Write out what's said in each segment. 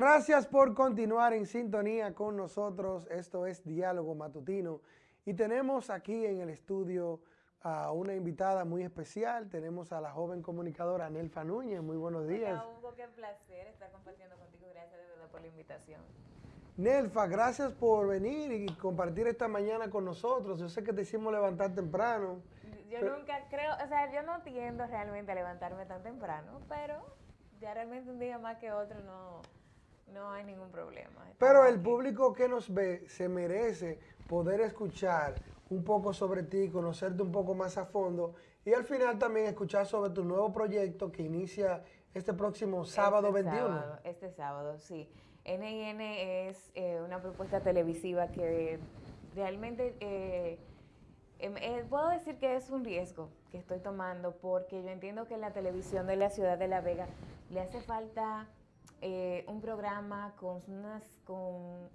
Gracias por continuar en sintonía con nosotros. Esto es Diálogo Matutino y tenemos aquí en el estudio a una invitada muy especial. Tenemos a la joven comunicadora Nelfa Núñez. Muy buenos días. Hola Hugo, qué placer estar compartiendo contigo. Gracias de verdad por la invitación. Nelfa, gracias por venir y compartir esta mañana con nosotros. Yo sé que te hicimos levantar temprano. Yo nunca creo, o sea, yo no tiendo realmente a levantarme tan temprano, pero ya realmente un día más que otro no no hay ningún problema. Pero el público que nos ve se merece poder escuchar un poco sobre ti, conocerte un poco más a fondo y al final también escuchar sobre tu nuevo proyecto que inicia este próximo sábado 21. este sábado, sí. NIN es eh, una propuesta televisiva que realmente eh, em, eh, puedo decir que es un riesgo que estoy tomando porque yo entiendo que la televisión de la ciudad de La Vega le hace falta eh, un programa con,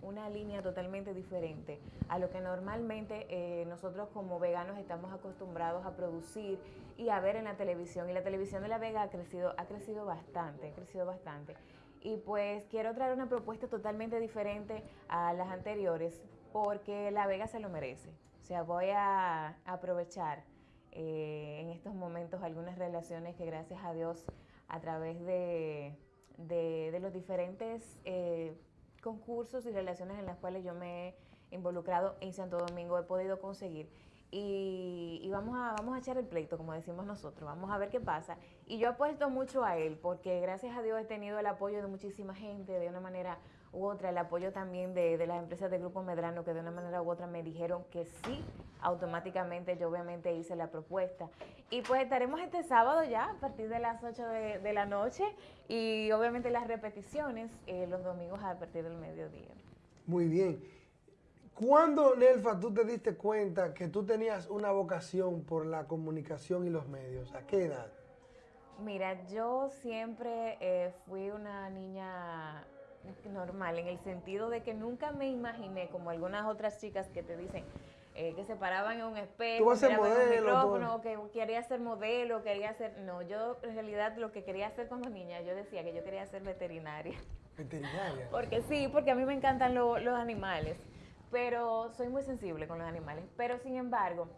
una línea totalmente diferente a lo que normalmente eh, nosotros como veganos estamos acostumbrados a producir y a ver en la televisión. Y la televisión de La Vega ha crecido, ha crecido bastante, ha crecido bastante. Y pues quiero traer una propuesta totalmente diferente a las anteriores porque La Vega se lo merece. O sea, voy a aprovechar eh, en estos momentos algunas relaciones que gracias a Dios a través de de, los diferentes eh, concursos y relaciones en las cuales yo me he involucrado en Santo Domingo, he podido conseguir. Y, vamos, a, vamos a echar el pleito, como decimos nosotros, vamos a ver qué pasa. Y yo apuesto mucho a él, porque gracias a Dios he tenido el apoyo de muchísima gente, de una manera u otra, el apoyo también de, de las empresas del Grupo Medrano, que de una manera u otra me dijeron que sí, automáticamente yo obviamente hice la propuesta. Y pues estaremos este sábado ya, a partir de las 8 de, la noche, y obviamente las repeticiones eh, los domingos a partir del mediodía. Muy bien. ¿Cuándo, Nelfa, tú te diste cuenta que tú tenías una vocación por la comunicación y los medios? ¿A qué edad? Mira, yo siempre eh, fui una niña normal, en el sentido de que nunca me imaginé, como algunas otras chicas que te dicen, eh, que se paraban en un espejo, en un micrófono, que quería ser modelo, quería ser... No, yo en realidad lo que quería hacer cuando niña, yo decía que yo quería ser veterinaria. ¿Veterinaria? Porque sí, porque a mí me encantan los animales, pero soy muy sensible con los animales. Pero sin embargo,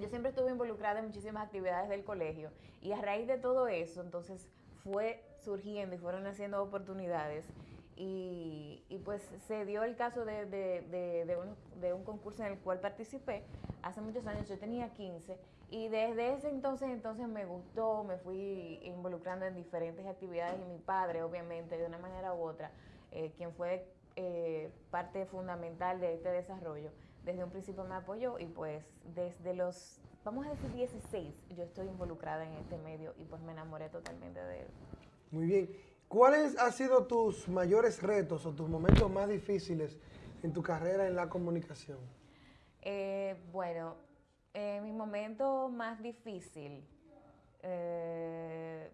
yo siempre estuve involucrada en muchísimas actividades del colegio y a raíz de todo eso, entonces fue surgiendo y fueron haciendo oportunidades y, pues se dio el caso de, de, un, concurso en el cual participé hace muchos años, yo tenía 15 y desde ese entonces entonces me gustó, me fui involucrando en diferentes actividades y mi padre obviamente de una manera u otra, eh, quien fue eh, parte fundamental de este desarrollo, desde un principio me apoyó y pues desde los, vamos a decir 16, yo estoy involucrada en este medio y pues me enamoré totalmente de él. Muy bien. ¿Cuáles han sido tus mayores retos o tus momentos más difíciles en tu carrera en la comunicación? Eh, bueno, mi momento más difícil, eh,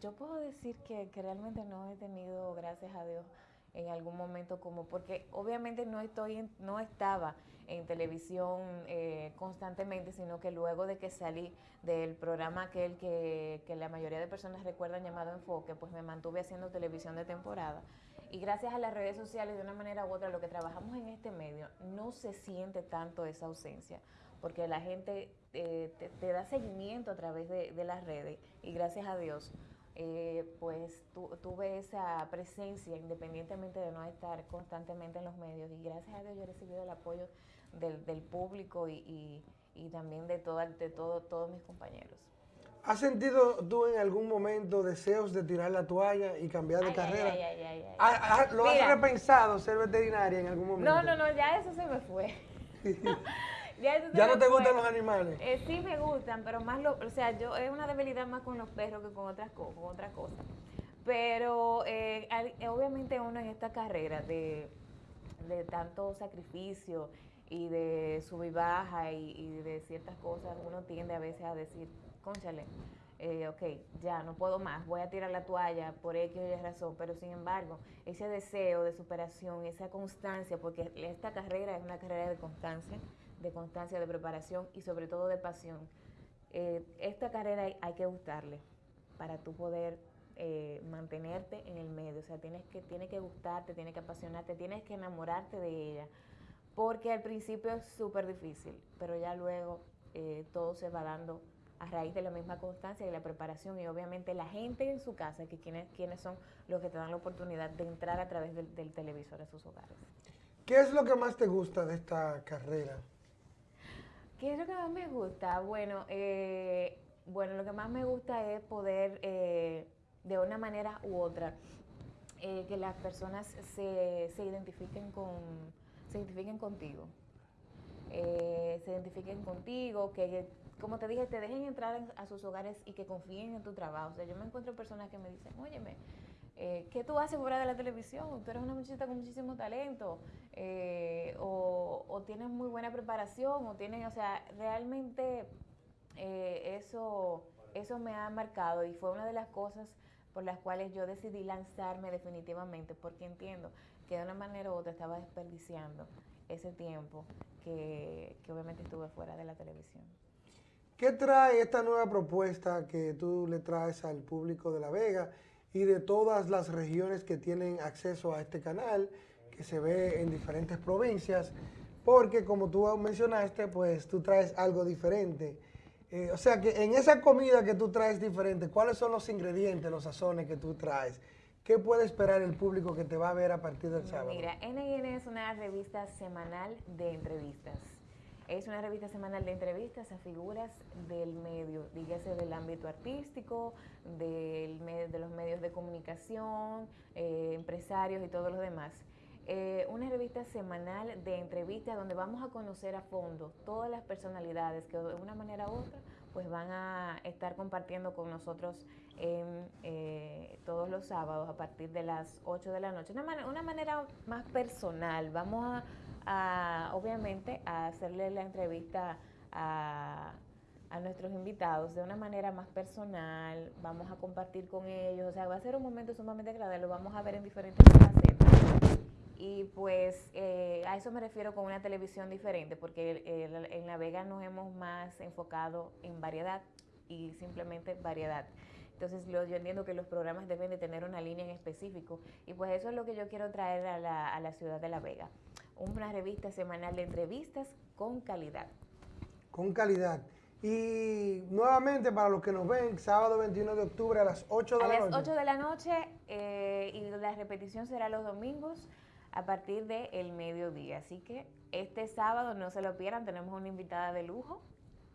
yo puedo decir que, realmente no he tenido, gracias a Dios, en algún momento como, porque obviamente no estoy, no estaba en televisión eh, constantemente, sino que luego de que salí del programa aquel que, que la mayoría de personas recuerdan llamado Enfoque, pues me mantuve haciendo televisión de temporada. Y gracias a las redes sociales, de una manera u otra, lo que trabajamos en este medio, no se siente tanto esa ausencia, porque la gente eh, te, da seguimiento a través de, de las redes y gracias a Dios eh, pues tuve esa presencia independientemente de no estar constantemente en los medios y gracias a Dios yo he recibido el apoyo del, público y, también de, todo, de todo, todos mis compañeros. ¿Has sentido tú en algún momento deseos de tirar la toalla y cambiar de carrera? ¿Lo has repensado ser veterinaria en algún momento? No, no, no, ya eso se me fue. ¿Ya, no te gustan los animales? Eh, sí me gustan, pero más lo, o sea, yo es una debilidad más con los perros que con otras, con otras cosas. Pero eh, obviamente uno en esta carrera de, tanto sacrificio y de sub y baja y, de ciertas cosas, uno tiende a veces a decir, conchale, eh, ok, ya no puedo más, voy a tirar la toalla por X o Y razón, pero sin embargo, ese deseo de superación, esa constancia, porque esta carrera es una carrera de constancia, de constancia, de preparación y sobre todo de pasión. Eh, esta carrera hay, que gustarle para tú poder eh, mantenerte en el medio, o sea, tienes que, tiene que gustarte, tiene que apasionarte, tienes que enamorarte de ella, porque al principio es súper difícil, pero ya luego eh, todo se va dando a raíz de la misma constancia y la preparación y obviamente la gente en su casa, que quienes, quienes son los que te dan la oportunidad de entrar a través del, televisor a sus hogares. ¿Qué es lo que más te gusta de esta carrera? ¿Qué es lo que más me gusta? Bueno, eh, bueno lo que más me gusta es poder, eh, de una manera u otra, eh, que las personas se, se, identifiquen con, se identifiquen contigo. se identifiquen contigo, que como te dije, te dejen entrar a sus hogares y que confíen en tu trabajo. O sea, yo me encuentro personas que me dicen, óyeme, eh, ¿qué tú haces fuera de la televisión? Tú eres una muchachita con muchísimo talento, eh, o, tienes muy buena preparación, o tienes, o sea, realmente eh, eso, eso me ha marcado y fue una de las cosas por las cuales yo decidí lanzarme definitivamente, porque entiendo que de una manera u otra estaba desperdiciando ese tiempo que obviamente estuve fuera de la televisión. ¿Qué trae esta nueva propuesta que tú le traes al público de La Vega y de todas las regiones que tienen acceso a este canal, que se ve en diferentes provincias? Porque como tú mencionaste, pues tú traes algo diferente. Eh, o sea que en esa comida que tú traes diferente, ¿cuáles son los ingredientes, los sazones que tú traes? ¿Qué puede esperar el público que te va a ver a partir del sábado? Mira, NN es una revista semanal de entrevistas. Es una revista semanal de entrevistas a figuras del medio, dígase del ámbito artístico, del, de los medios de comunicación, eh, empresarios y todos los demás. Eh, una revista semanal de entrevistas donde vamos a conocer a fondo todas las personalidades que de una manera u otra pues van a estar compartiendo con nosotros en, eh, todos los sábados a partir de las 8 de la noche. Una, una manera más personal, vamos a obviamente, a hacerle la entrevista a, nuestros invitados de una manera más personal, vamos a compartir con ellos, o sea, va a ser un momento sumamente agradable, lo vamos a ver en diferentes facetas. Y pues eh, a eso me refiero con una televisión diferente, porque en La Vega nos hemos más enfocado en variedad y simplemente variedad. Entonces yo entiendo que los programas deben de tener una línea en específico y pues eso es lo que yo quiero traer a la, a la ciudad de La Vega una revista semanal de entrevistas con calidad. Con calidad. Y nuevamente para los que nos ven, sábado 21 de octubre a las 8 de la noche. A las 8 de la noche eh, y la repetición será los domingos a partir del mediodía. Así que este sábado no se lo pierdan, tenemos una invitada de lujo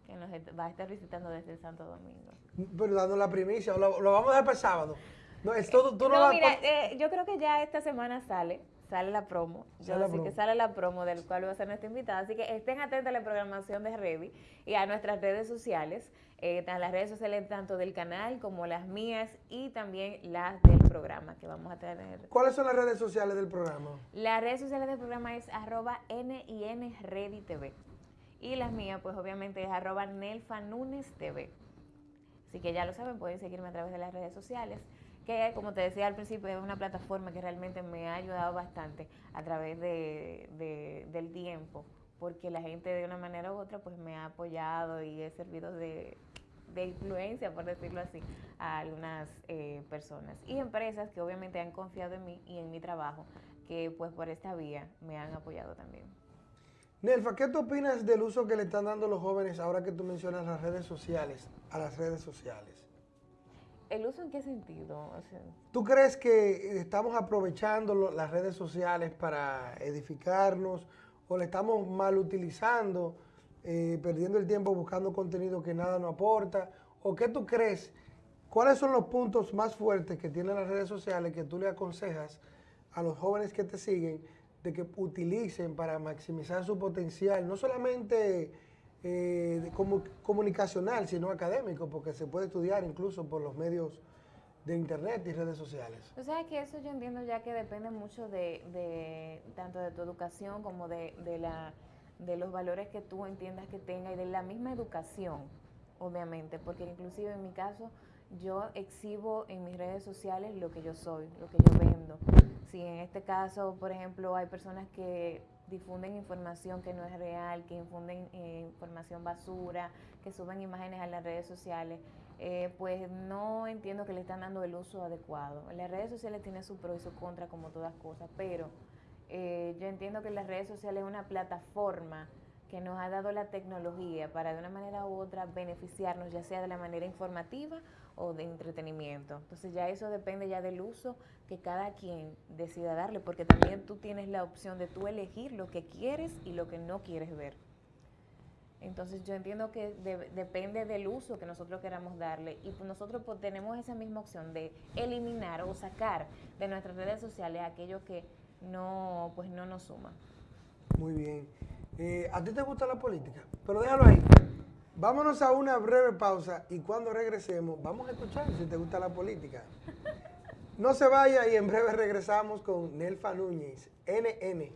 que nos va a estar visitando desde Santo Domingo. Pero dando la primicia, lo, vamos a dejar para el sábado. No, es todo, tú no, mira, eh, yo creo que ya esta semana sale sale la promo. Yo así que sale la promo del cual va a ser nuestra invitada. Así que estén atentos a la programación de Revi y a nuestras redes sociales, eh, las redes sociales tanto del canal como las mías y también las del programa que vamos a tener. ¿Cuáles son las redes sociales del programa? Las redes sociales del programa es arroba TV. Y las mías, pues obviamente es arroba TV. Así que ya lo saben, pueden seguirme a través de las redes sociales que como te decía al principio es una plataforma que realmente me ha ayudado bastante a través de, del tiempo, porque la gente de una manera u otra pues me ha apoyado y he servido de, influencia, por decirlo así, a algunas eh, personas y empresas que obviamente han confiado en mí y en mi trabajo, que pues por esta vía me han apoyado también. Nelfa, ¿qué tú opinas del uso que le están dando los jóvenes ahora que tú mencionas las redes sociales, a las redes sociales? ¿El uso en qué sentido? ¿Tú crees que estamos aprovechando las redes sociales para edificarnos o le estamos mal utilizando, eh, perdiendo el tiempo buscando contenido que nada nos aporta? ¿O qué tú crees? ¿Cuáles son los puntos más fuertes que tienen las redes sociales que tú le aconsejas a los jóvenes que te siguen de que utilicen para maximizar su potencial? No solamente eh, como, comunicacional, sino académico, porque se puede estudiar incluso por los medios de internet y redes sociales. O sea que eso yo entiendo ya que depende mucho de, tanto de tu educación como de, la, de los valores que tú entiendas que tenga y de la misma educación, obviamente, porque inclusive en mi caso yo exhibo en mis redes sociales lo que yo soy, lo que yo vendo. Si en este caso, por ejemplo, hay personas que difunden información que no es real, que infunden eh, información basura, que suben imágenes a las redes sociales, eh, pues no entiendo que le están dando el uso adecuado. Las redes sociales tienen su pro y su contra como todas cosas, pero eh, yo entiendo que las redes sociales es una plataforma que nos ha dado la tecnología para de una manera u otra beneficiarnos, ya sea de la manera informativa o de entretenimiento. Entonces ya eso depende ya del uso que cada quien decida darle, porque también tú tienes la opción de tú elegir lo que quieres y lo que no quieres ver. Entonces yo entiendo que depende del uso que nosotros queramos darle y pues nosotros pues, tenemos esa misma opción de eliminar o sacar de nuestras redes sociales aquello que no, pues no nos suma. Muy bien. Eh, ¿A ti te gusta la política? Pero déjalo ahí. Vámonos a una breve pausa y cuando regresemos vamos a escuchar si te gusta la política. No se vaya y en breve regresamos con Nelfa Núñez, NN.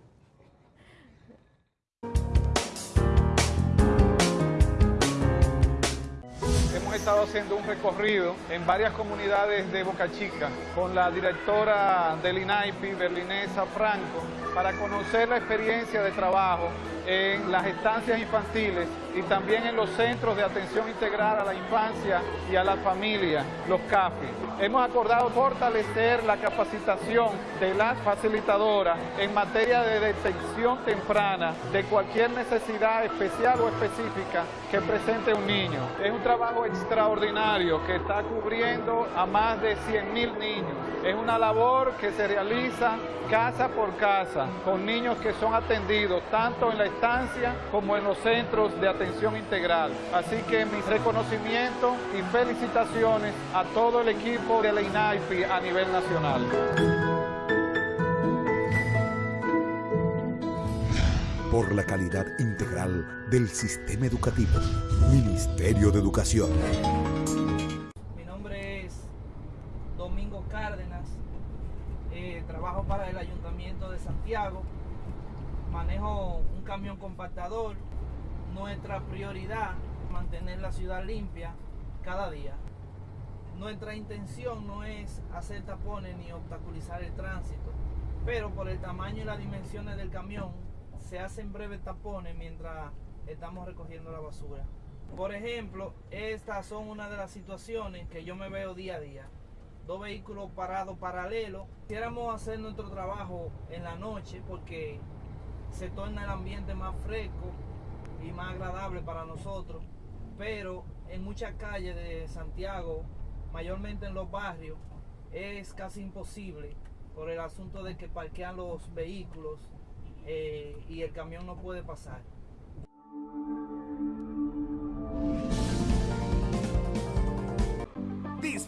Hemos estado haciendo un recorrido en varias comunidades de Boca Chica con la directora del INAIPI, Berlinesa Franco, para conocer la experiencia de trabajo en las estancias infantiles y también en los centros de atención integral a la infancia y a la familia, los CAFI. Hemos acordado fortalecer la capacitación de las facilitadoras en materia de detección temprana de cualquier necesidad especial o específica que presente un niño. Es un trabajo extraordinario que está cubriendo a más de 100 mil niños. Es una labor que se realiza casa por casa con niños que son atendidos tanto en la estancia como en los centros de atención integral. Así que mis reconocimientos y felicitaciones a todo el equipo de la INAIPI a nivel nacional. Por la calidad integral del sistema educativo. Ministerio de Educación. Eh, trabajo para el Ayuntamiento de Santiago manejo un camión compactador. Nuestra prioridad mantener la ciudad limpia cada día. Nuestra intención no es hacer tapones ni obstaculizar el tránsito, pero por el tamaño y las dimensiones del camión se hacen breves tapones mientras estamos recogiendo la basura. Por ejemplo, estas son una de las situaciones que yo me veo día a día. Dos vehículos parados paralelos. Quisiéramos hacer nuestro trabajo en la noche porque se torna el ambiente más fresco y más agradable para nosotros. Pero en muchas calles de Santiago, mayormente en los barrios, es casi imposible por el asunto de que parquean los vehículos eh, y el camión no puede pasar.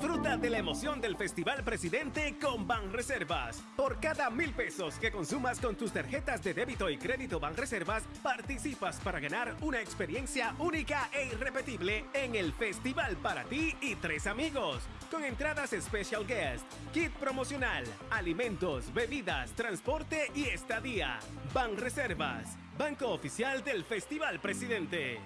Disfruta de la emoción del Festival Presidente con Banreservas. Por cada mil pesos que consumas con tus tarjetas de débito y crédito Banreservas, participas para ganar una experiencia única e irrepetible en el festival para ti y tres amigos. Con entradas Special Guest, kit promocional, alimentos, bebidas, transporte y estadía. Banreservas, Banco Oficial del Festival Presidente.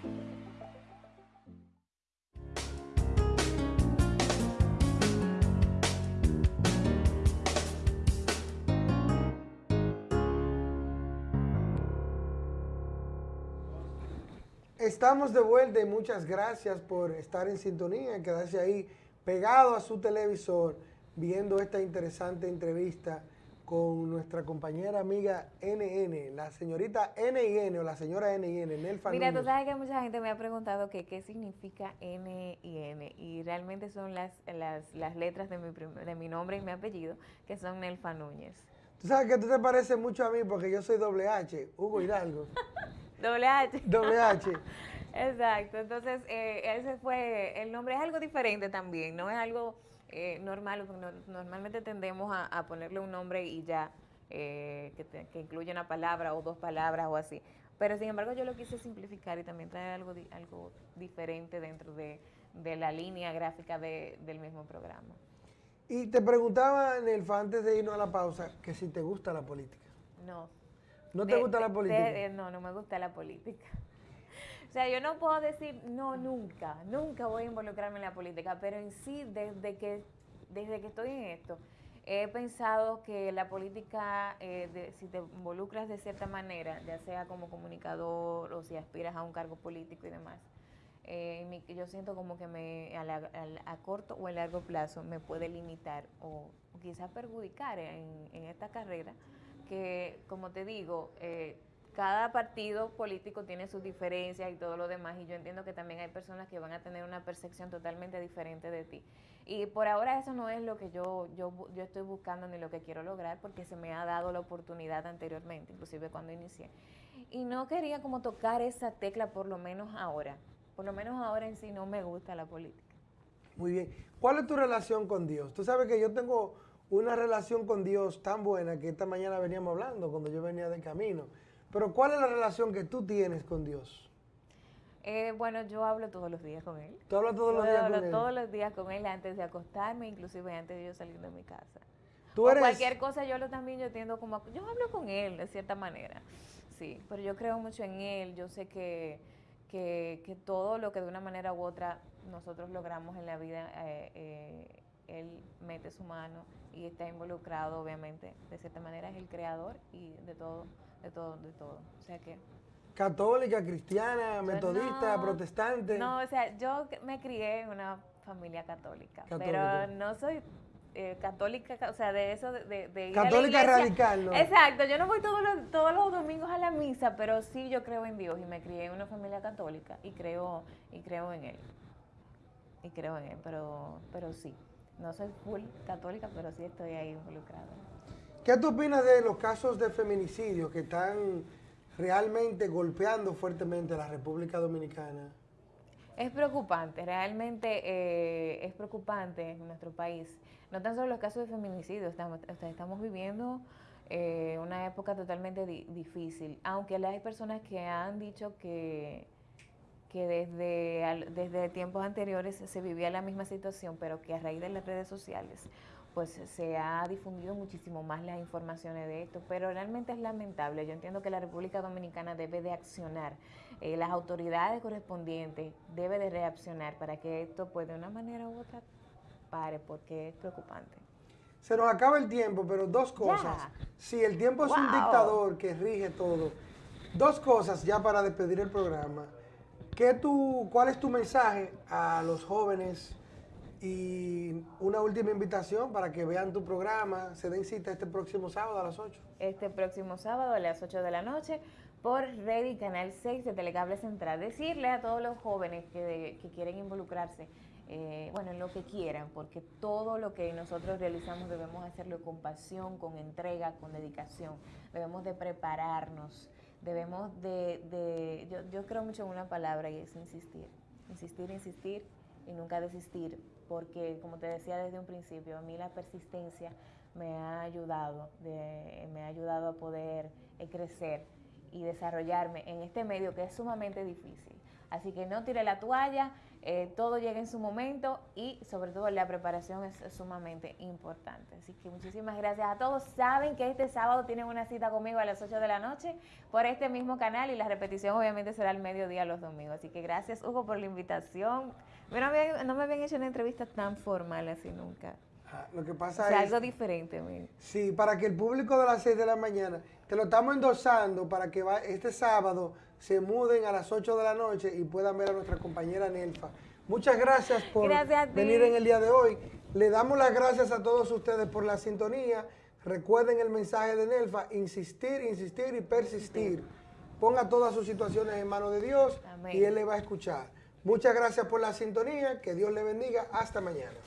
Estamos de vuelta y muchas gracias por estar en sintonía, quedarse ahí pegado a su televisor viendo esta interesante entrevista con nuestra compañera amiga NN, la señorita NN o la señora NN, Nelfa Mira, tú sabes que mucha gente me ha preguntado que qué significa N y N y realmente son las, las, letras de mi, de mi nombre y mi apellido, que son Nelfa Núñez. Tú sabes que tú te pareces mucho a mí porque yo soy doble H, Hugo Hidalgo. Doble H. Doble H. Exacto, entonces eh, ese fue, el nombre es algo diferente también, no es algo eh, normal, normalmente tendemos a, ponerle un nombre y ya, eh, que, incluye una palabra o dos palabras o así, pero sin embargo yo lo quise simplificar y también traer algo, algo diferente dentro de, la línea gráfica del mismo programa. Y te preguntaba, Nelfa, antes de irnos a la pausa, que si te gusta la política. No. ¿No te gusta la política? no, no me gusta la política. O sea, yo no puedo decir, no, nunca, nunca voy a involucrarme en la política, pero en sí, desde que, desde que estoy en esto, he pensado que la política, eh, de- si te involucras de cierta manera, ya sea como comunicador o si aspiras a un cargo político y demás, eh, mi- yo siento como que me a, la- a corto o a largo plazo me puede limitar o, o quizás perjudicar en, en esta carrera, que como te digo, eh, cada partido político tiene sus diferencias y todo lo demás, y yo entiendo que también hay personas que van a tener una percepción totalmente diferente de ti. Y por ahora eso no es lo que yo, yo, yo estoy buscando ni lo que quiero lograr, porque se me ha dado la oportunidad anteriormente, inclusive cuando inicié. Y no quería como tocar esa tecla por lo menos ahora. Por lo menos ahora en sí no me gusta la política. Muy bien. ¿Cuál es tu relación con Dios? Tú sabes que yo tengo una relación con Dios tan buena que esta mañana veníamos hablando cuando yo venía de camino. Pero ¿cuál es la relación que tú tienes con Dios? Eh, bueno, yo hablo todos los días con él. ¿Tú hablas todos Yo los días hablo con él? todos los días con él antes de acostarme, inclusive antes de yo salir de mi casa. Tú O eres... cualquier cosa yo lo también yo tiendo como a- yo hablo con él de cierta manera sí pero yo creo mucho en él yo sé que, que, que todo lo que de una manera u otra nosotros logramos en la vida eh, eh, él mete su mano y está involucrado obviamente de cierta manera es el creador y de todo de todo de todo o sea que Católica, cristiana, metodista, no, protestante. no o sea yo me crié en una familia católica, Católica. pero no soy eh, católica, ca- o sea, de eso de, de- de ir a la Católica radical, ¿no? Exacto, yo no voy todos los, todos los domingos a la misa, pero sí yo creo en Dios y me crié en una familia católica y creo y creo en él. Y creo en él, pero pero sí. No soy full católica, pero sí estoy ahí involucrada. ¿Qué tú opinas de los casos de feminicidio que están realmente golpeando fuertemente a la República Dominicana? Es preocupante, realmente eh, es preocupante en nuestro país. No tan solo los casos de feminicidio, estamos, estamos viviendo eh, una época totalmente di- difícil, aunque hay personas que han dicho que, que desde, al- desde tiempos anteriores se vivía la misma situación, pero que a raíz de las redes sociales pues se ha difundido muchísimo más las informaciones de esto, pero realmente es lamentable. Yo entiendo que la República Dominicana debe de accionar, eh, las autoridades correspondientes debe de reaccionar para que esto pues de una manera u otra pare, porque es preocupante. Se nos acaba el tiempo, pero dos cosas. Ya. Si el tiempo es un dictador que rige todo, dos cosas ya para despedir el programa. ¿Qué tú, ¿Cuál es tu mensaje a los jóvenes? Y una última invitación para que vean tu programa, se den cita este próximo sábado a las 8. Este próximo sábado a las 8 de la noche por Ready Canal 6 de Telecable Central. Decirle a todos los jóvenes que, que quieren involucrarse, eh, bueno, en lo que quieran, porque todo lo que nosotros realizamos debemos hacerlo con pasión, con entrega, con dedicación. Debemos de prepararnos, debemos de, de yo, yo creo mucho en una palabra y es insistir. Insistir, insistir y nunca desistir, porque como te decía desde un principio, a mí la persistencia me ha ayudado, de- me ha ayudado a poder eh, crecer y desarrollarme en este medio que es sumamente difícil. Así que no tire la toalla, eh, todo llega en su momento y sobre todo la preparación es sumamente importante. Así que muchísimas gracias a todos. Saben que este sábado tienen una cita conmigo a las 8 de la noche por este mismo canal y la repetición obviamente será al mediodía los domingos. Así que gracias Hugo por la invitación. No me habían, no me habían hecho una entrevista tan formal así nunca. Ah, Lo que O pasa sea, es... algo diferente. mira. Sí, para que el público de las 6 de la mañana, te lo estamos endosando para que va- este sábado se muden a las 8 de la noche y puedan ver a nuestra compañera Nelfa. Muchas gracias por Gracias venir en el día de hoy. Le damos las gracias a todos ustedes por la sintonía. Recuerden el mensaje de Nelfa, insistir, insistir y persistir. Ponga todas sus situaciones en manos de Dios Amén. y Él le va a escuchar. Muchas gracias por la sintonía, que Dios le bendiga. Hasta mañana.